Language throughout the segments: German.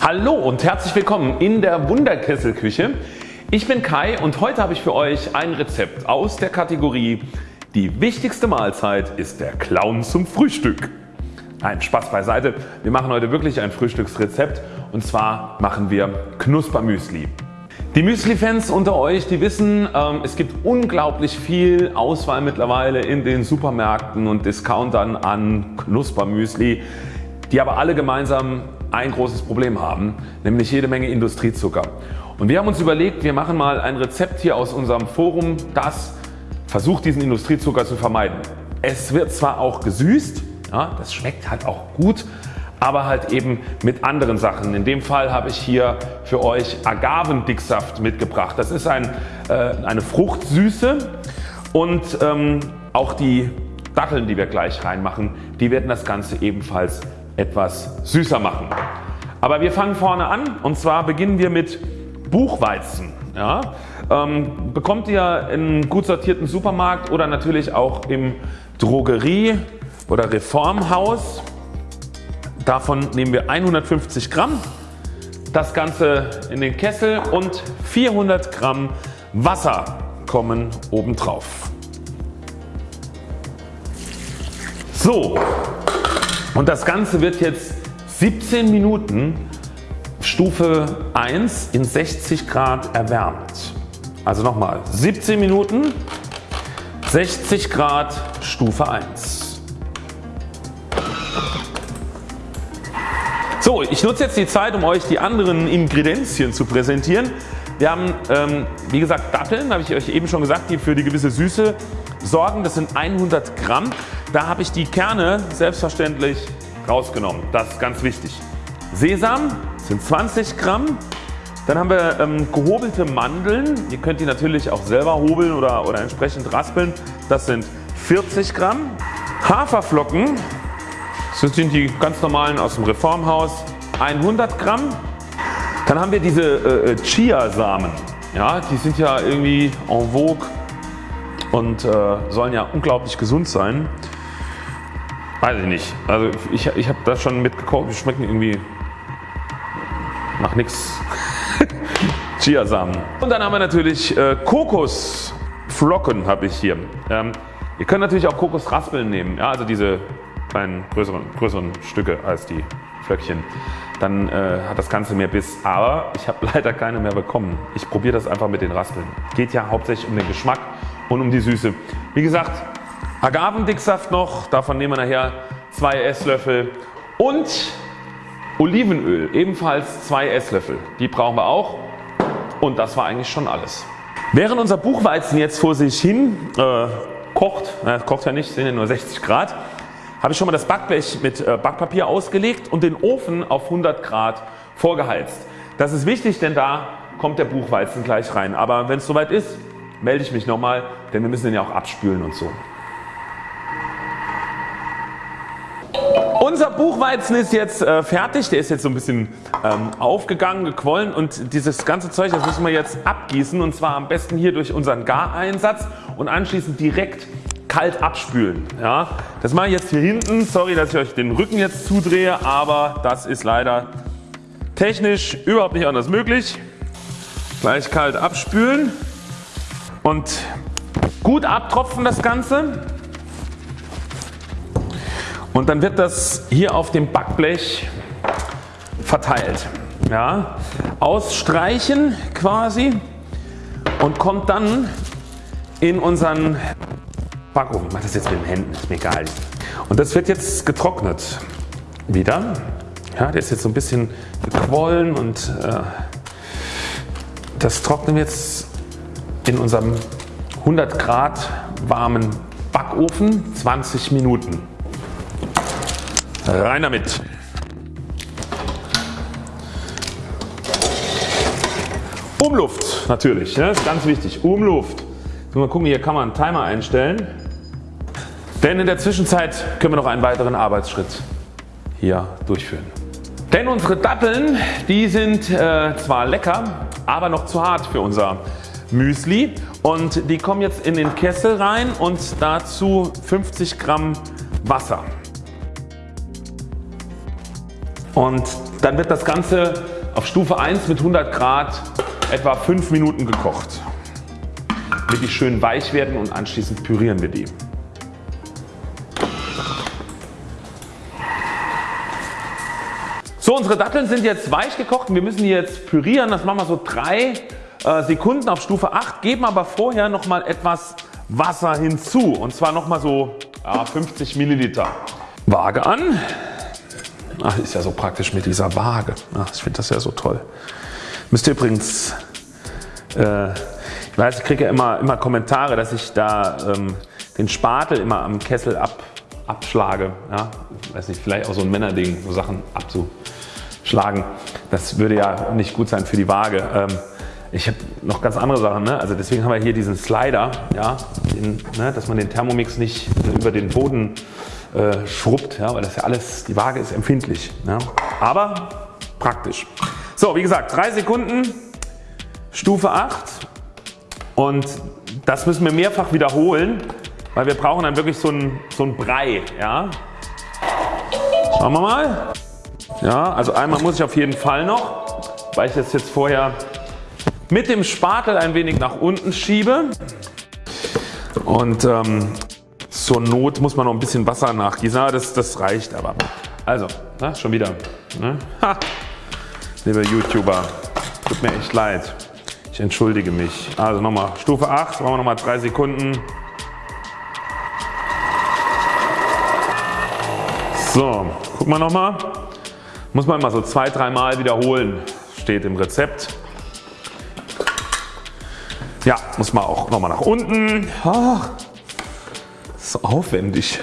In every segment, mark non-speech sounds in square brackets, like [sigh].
Hallo und herzlich willkommen in der Wunderkesselküche. Ich bin Kai und heute habe ich für euch ein Rezept aus der Kategorie Die wichtigste Mahlzeit ist der Clown zum Frühstück. Nein, Spaß beiseite. Wir machen heute wirklich ein Frühstücksrezept und zwar machen wir Knuspermüsli. Die Müsli-Fans unter euch die wissen ähm, es gibt unglaublich viel Auswahl mittlerweile in den Supermärkten und Discountern an Knuspermüsli die aber alle gemeinsam ein großes Problem haben, nämlich jede Menge Industriezucker. Und wir haben uns überlegt wir machen mal ein Rezept hier aus unserem Forum das versucht diesen Industriezucker zu vermeiden. Es wird zwar auch gesüßt, ja, das schmeckt halt auch gut, aber halt eben mit anderen Sachen. In dem Fall habe ich hier für euch Agavendicksaft mitgebracht. Das ist ein, äh, eine Fruchtsüße und ähm, auch die Datteln die wir gleich reinmachen, die werden das Ganze ebenfalls etwas süßer machen. Aber wir fangen vorne an und zwar beginnen wir mit Buchweizen. Ja, ähm, bekommt ihr in gut sortierten Supermarkt oder natürlich auch im Drogerie oder Reformhaus. Davon nehmen wir 150 Gramm, das Ganze in den Kessel und 400 Gramm Wasser kommen obendrauf. So und das Ganze wird jetzt 17 Minuten Stufe 1 in 60 Grad erwärmt. Also nochmal 17 Minuten 60 Grad Stufe 1. So ich nutze jetzt die Zeit um euch die anderen Ingredienzien zu präsentieren. Wir haben ähm, wie gesagt Datteln, habe ich euch eben schon gesagt, die für die gewisse Süße sorgen. Das sind 100 Gramm. Da habe ich die Kerne selbstverständlich rausgenommen. Das ist ganz wichtig. Sesam sind 20 Gramm. Dann haben wir ähm, gehobelte Mandeln. Ihr könnt die natürlich auch selber hobeln oder, oder entsprechend raspeln. Das sind 40 Gramm. Haferflocken, das sind die ganz normalen aus dem Reformhaus, 100 Gramm. Dann haben wir diese äh, äh Chiasamen. Ja, die sind ja irgendwie en vogue und äh, sollen ja unglaublich gesund sein. Weiß ich nicht. Also ich, ich habe das schon mitgekauft. Die schmecken irgendwie nach nichts. [laughs] Chiasamen. Und dann haben wir natürlich äh, Kokosflocken habe ich hier. Ähm, ihr könnt natürlich auch Kokosraspeln nehmen. Ja, also diese kleinen größeren, größeren Stücke als die Flöckchen. Dann äh, hat das Ganze mehr Biss. Aber ich habe [laughs] leider keine mehr bekommen. Ich probiere das einfach mit den Raspeln. Geht ja hauptsächlich um den Geschmack und um die Süße. Wie gesagt Agavendicksaft noch, davon nehmen wir nachher 2 Esslöffel und Olivenöl ebenfalls 2 Esslöffel. Die brauchen wir auch und das war eigentlich schon alles. Während unser Buchweizen jetzt vor sich hin äh, kocht, na, kocht ja nicht, sind ja nur 60 Grad, habe ich schon mal das Backblech mit äh, Backpapier ausgelegt und den Ofen auf 100 Grad vorgeheizt. Das ist wichtig, denn da kommt der Buchweizen gleich rein. Aber wenn es soweit ist, melde ich mich nochmal, denn wir müssen den ja auch abspülen und so. Buchweizen ist jetzt äh, fertig, der ist jetzt so ein bisschen ähm, aufgegangen, gequollen und dieses ganze Zeug das müssen wir jetzt abgießen und zwar am besten hier durch unseren Gareinsatz und anschließend direkt kalt abspülen. Ja, das mache ich jetzt hier hinten. Sorry dass ich euch den Rücken jetzt zudrehe, aber das ist leider technisch überhaupt nicht anders möglich. Gleich kalt abspülen und gut abtropfen das Ganze und dann wird das hier auf dem Backblech verteilt. Ja, ausstreichen quasi und kommt dann in unseren Backofen. Ich mache das jetzt mit den Händen, ist mir egal. Und das wird jetzt getrocknet wieder. Ja, der ist jetzt so ein bisschen gequollen und äh, das trocknen wir jetzt in unserem 100 Grad warmen Backofen 20 Minuten. Rein damit. Umluft natürlich, das ist ganz wichtig. Umluft. Mal gucken, hier kann man einen Timer einstellen. Denn in der Zwischenzeit können wir noch einen weiteren Arbeitsschritt hier durchführen. Denn unsere Datteln die sind äh, zwar lecker, aber noch zu hart für unser Müsli und die kommen jetzt in den Kessel rein und dazu 50 Gramm Wasser. Und dann wird das Ganze auf Stufe 1 mit 100 Grad etwa 5 Minuten gekocht, damit die schön weich werden und anschließend pürieren wir die. So unsere Datteln sind jetzt weich gekocht und wir müssen die jetzt pürieren. Das machen wir so 3 äh, Sekunden auf Stufe 8, geben aber vorher nochmal etwas Wasser hinzu und zwar nochmal so ja, 50 Milliliter. Waage an. Ach, ist ja so praktisch mit dieser Waage. Ach, ich finde das ja so toll. Müsst ihr übrigens, äh, ich weiß ich kriege ja immer, immer Kommentare dass ich da ähm, den Spatel immer am Kessel ab, abschlage. Ja? Weiß nicht, vielleicht auch so ein Männerding, so Sachen abzuschlagen. Das würde ja nicht gut sein für die Waage. Ähm, ich habe noch ganz andere Sachen, ne? also deswegen haben wir hier diesen Slider, ja, den, ne, dass man den Thermomix nicht über den Boden äh, schrubbt, ja, weil das ja alles, die Waage ist empfindlich. Ja. Aber praktisch. So wie gesagt 3 Sekunden, Stufe 8 und das müssen wir mehrfach wiederholen, weil wir brauchen dann wirklich so einen so ein Brei. Ja. Schauen wir mal. Ja, also einmal muss ich auf jeden Fall noch, weil ich das jetzt vorher mit dem Spatel ein wenig nach unten schiebe und ähm, zur Not muss man noch ein bisschen Wasser nachgießen. Ah, das, das reicht aber. Also, na, schon wieder. Ne? Ha. Liebe YouTuber, tut mir echt leid. Ich entschuldige mich. Also nochmal Stufe 8, machen wir nochmal 3 Sekunden. So, guck mal nochmal. Muss man immer so zwei, dreimal wiederholen. Steht im Rezept. Ja, muss man auch nochmal nach unten. Ach, so aufwendig.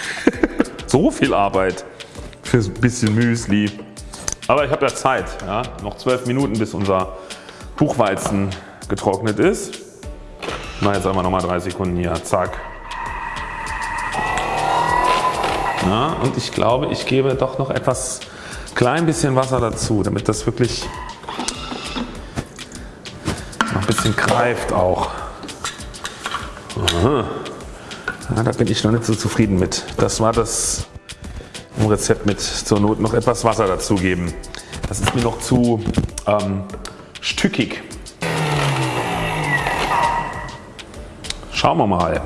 [laughs] so viel Arbeit für ein bisschen Müsli. Aber ich habe ja Zeit. Ja? Noch 12 Minuten bis unser Buchweizen getrocknet ist. Na, jetzt einmal nochmal 3 Sekunden hier. Zack. Ja, und ich glaube ich gebe doch noch etwas klein bisschen Wasser dazu damit das wirklich noch ein bisschen greift auch. Aha. Ja, da bin ich noch nicht so zufrieden mit. Das war das im Rezept mit zur Not noch etwas Wasser dazugeben. Das ist mir noch zu ähm, stückig. Schauen wir mal.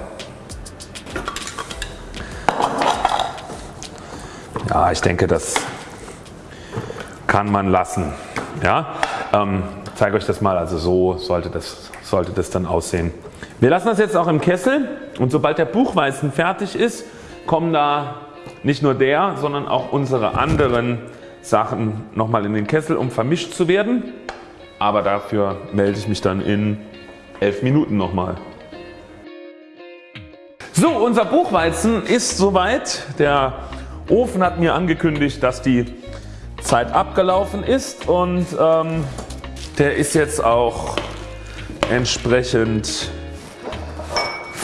Ja, ich denke, das kann man lassen. Ja, ähm, zeige euch das mal. Also so sollte das, sollte das dann aussehen. Wir lassen das jetzt auch im Kessel und sobald der Buchweizen fertig ist, kommen da nicht nur der, sondern auch unsere anderen Sachen nochmal in den Kessel, um vermischt zu werden. Aber dafür melde ich mich dann in 11 Minuten nochmal. So, unser Buchweizen ist soweit. Der Ofen hat mir angekündigt, dass die Zeit abgelaufen ist und ähm, der ist jetzt auch entsprechend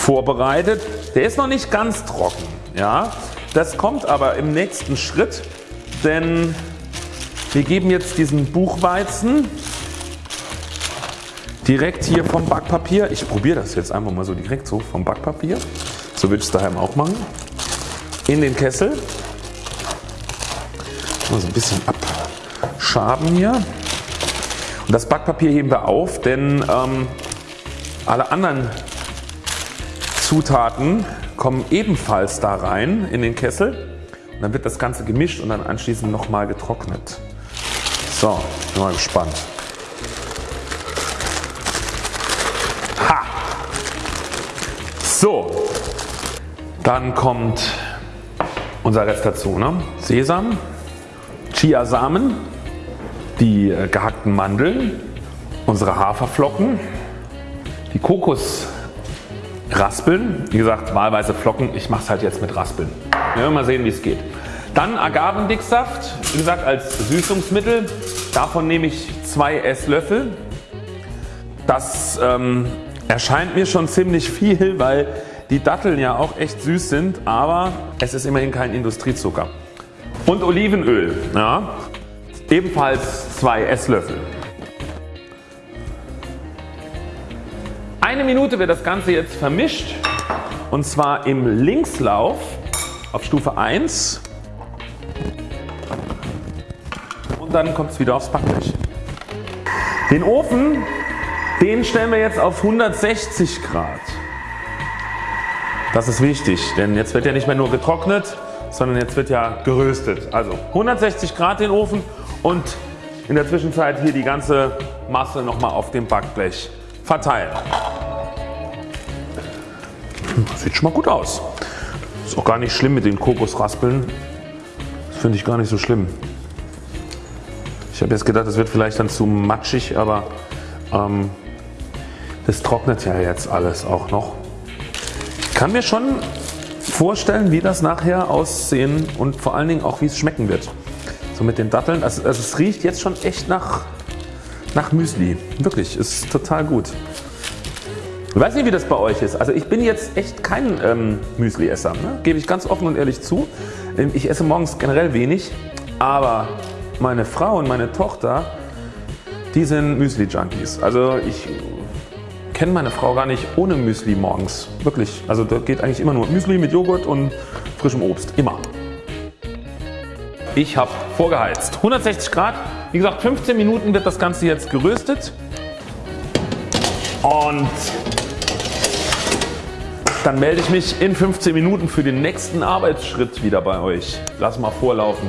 vorbereitet. Der ist noch nicht ganz trocken. Ja? Das kommt aber im nächsten Schritt, denn wir geben jetzt diesen Buchweizen direkt hier vom Backpapier. Ich probiere das jetzt einfach mal so direkt so vom Backpapier. So würde ich es daheim auch machen. In den Kessel. Mal so ein bisschen abschaben hier. Und das Backpapier heben wir auf, denn ähm, alle anderen Zutaten kommen ebenfalls da rein in den Kessel und dann wird das Ganze gemischt und dann anschließend nochmal getrocknet. So, bin mal gespannt. Ha! So, dann kommt unser Rest dazu. Ne? Sesam, Chiasamen, die äh, gehackten Mandeln, unsere Haferflocken, die Kokos Raspeln, wie gesagt wahlweise Flocken, ich mache es halt jetzt mit Raspeln. Wir werden mal sehen wie es geht. Dann Agavendicksaft, wie gesagt als Süßungsmittel. Davon nehme ich 2 Esslöffel. Das ähm, erscheint mir schon ziemlich viel, weil die Datteln ja auch echt süß sind, aber es ist immerhin kein Industriezucker. Und Olivenöl, ja, ebenfalls 2 Esslöffel. Eine Minute wird das Ganze jetzt vermischt und zwar im Linkslauf auf Stufe 1. dann kommt es wieder aufs Backblech. Den Ofen den stellen wir jetzt auf 160 Grad. Das ist wichtig, denn jetzt wird ja nicht mehr nur getrocknet, sondern jetzt wird ja geröstet. Also 160 Grad den Ofen und in der Zwischenzeit hier die ganze Masse nochmal auf dem Backblech verteilen. Das sieht schon mal gut aus. Ist auch gar nicht schlimm mit den Kokosraspeln. Das finde ich gar nicht so schlimm. Ich habe jetzt gedacht, das wird vielleicht dann zu matschig, aber ähm, das trocknet ja jetzt alles auch noch. Ich kann mir schon vorstellen wie das nachher aussehen und vor allen Dingen auch wie es schmecken wird. So mit den Datteln. Also, also es riecht jetzt schon echt nach, nach Müsli. Wirklich, ist total gut. Ich weiß nicht wie das bei euch ist. Also ich bin jetzt echt kein ähm, Müsli-Esser. Ne? Gebe ich ganz offen und ehrlich zu. Ähm, ich esse morgens generell wenig. Aber meine Frau und meine Tochter die sind Müsli-Junkies. Also ich kenne meine Frau gar nicht ohne Müsli morgens. Wirklich. Also da geht eigentlich immer nur Müsli mit Joghurt und frischem Obst. Immer. Ich habe vorgeheizt. 160 Grad. Wie gesagt 15 Minuten wird das Ganze jetzt geröstet. Und dann melde ich mich in 15 Minuten für den nächsten Arbeitsschritt wieder bei euch. Lass mal vorlaufen.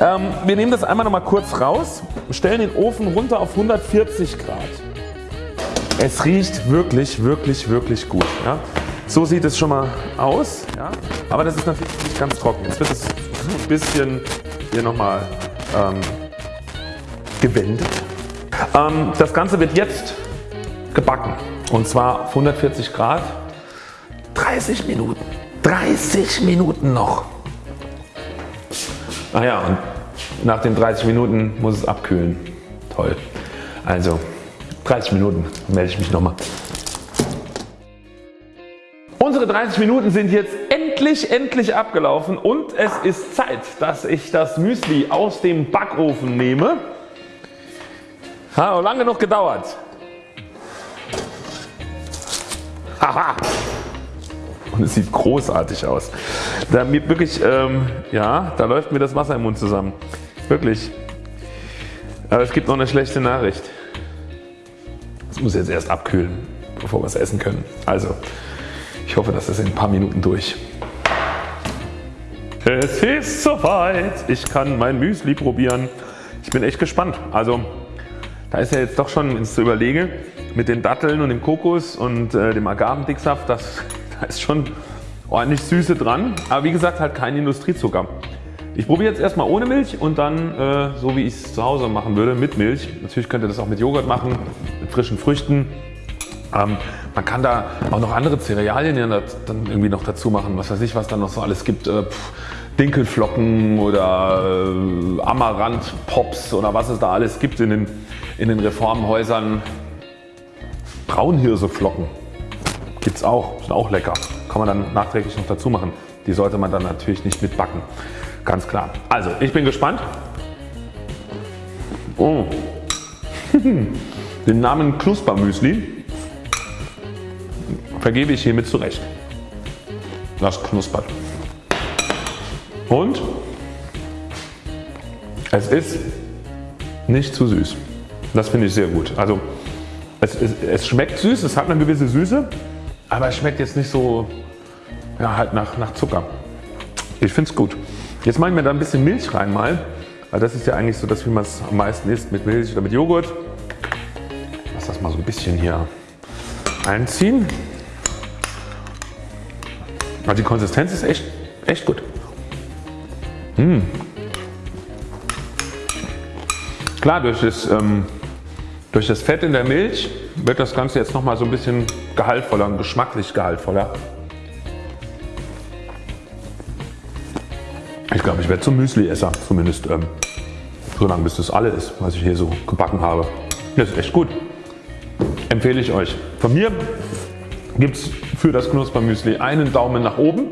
Ähm, wir nehmen das einmal noch mal kurz raus, stellen den Ofen runter auf 140 Grad. Es riecht wirklich, wirklich, wirklich gut. Ja. So sieht es schon mal aus, ja. aber das ist natürlich nicht ganz trocken. Jetzt wird es ein bisschen hier nochmal ähm, gewendet. Ähm, das Ganze wird jetzt gebacken und zwar auf 140 Grad 30 Minuten. 30 Minuten noch. Ach ja und nach den 30 Minuten muss es abkühlen. Toll. Also 30 Minuten melde ich mich nochmal. Unsere 30 Minuten sind jetzt endlich, endlich abgelaufen und es ist Zeit, dass ich das Müsli aus dem Backofen nehme. Hat lange genug gedauert. Haha. Und es sieht großartig aus. Da mir wirklich, ähm, ja, da läuft mir das Wasser im Mund zusammen. Wirklich. Aber es gibt noch eine schlechte Nachricht. Es muss jetzt erst abkühlen, bevor wir es essen können. Also, ich hoffe, das ist in ein paar Minuten durch. Es ist soweit. Ich kann mein Müsli probieren. Ich bin echt gespannt. Also, da ist ja jetzt doch schon, wenn ich so überlege, mit den Datteln und dem Kokos und äh, dem Agavendicksaft, das, [laughs] da ist schon ordentlich Süße dran. Aber wie gesagt halt kein Industriezucker. Ich probiere jetzt erstmal ohne Milch und dann äh, so wie ich es zu Hause machen würde mit Milch. Natürlich könnt ihr das auch mit Joghurt machen, mit frischen Früchten. Ähm, man kann da auch noch andere Cerealien dann irgendwie noch dazu machen, was weiß ich was da noch so alles gibt. Äh, pff, Dinkelflocken oder äh, Amaranth Pops oder was es da alles gibt in den, in den Reformhäusern. Braunhirseflocken gibt es auch, sind auch lecker. Kann man dann nachträglich noch dazu machen. Die sollte man dann natürlich nicht mitbacken. Ganz klar. Also ich bin gespannt. Oh. [laughs] Den Namen Knuspermüsli vergebe ich hiermit zurecht. Das knuspert. Und es ist nicht zu süß. Das finde ich sehr gut. Also es, es, es, schmeckt süß, es hat eine gewisse Süße, aber es schmeckt jetzt nicht so ja, halt nach, nach Zucker. Ich finde es gut. Jetzt mache ich mir da ein bisschen Milch rein mal, weil das ist ja eigentlich so das wie man es am meisten isst mit Milch oder mit Joghurt. Lass das mal so ein bisschen hier einziehen. Aber die Konsistenz ist echt, echt gut. Mmh. Klar durch das, ähm, durch das Fett in der Milch wird das Ganze jetzt nochmal so ein bisschen gehaltvoller und geschmacklich gehaltvoller. Ich glaube, ich werde zum Müsli-Esser, zumindest ähm, so lange bis das alle ist, was ich hier so gebacken habe. Das ist echt gut. Empfehle ich euch. Von mir gibt es für das Knuspermüsli einen Daumen nach oben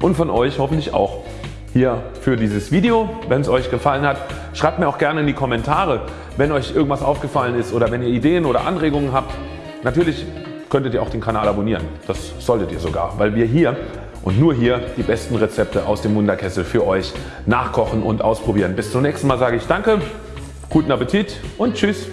und von euch hoffentlich auch hier für dieses Video. Wenn es euch gefallen hat, schreibt mir auch gerne in die Kommentare, wenn euch irgendwas aufgefallen ist oder wenn ihr Ideen oder Anregungen habt. Natürlich könntet ihr auch den Kanal abonnieren. Das solltet ihr sogar, weil wir hier und nur hier die besten Rezepte aus dem Wunderkessel für euch nachkochen und ausprobieren. Bis zum nächsten Mal sage ich Danke, guten Appetit und Tschüss.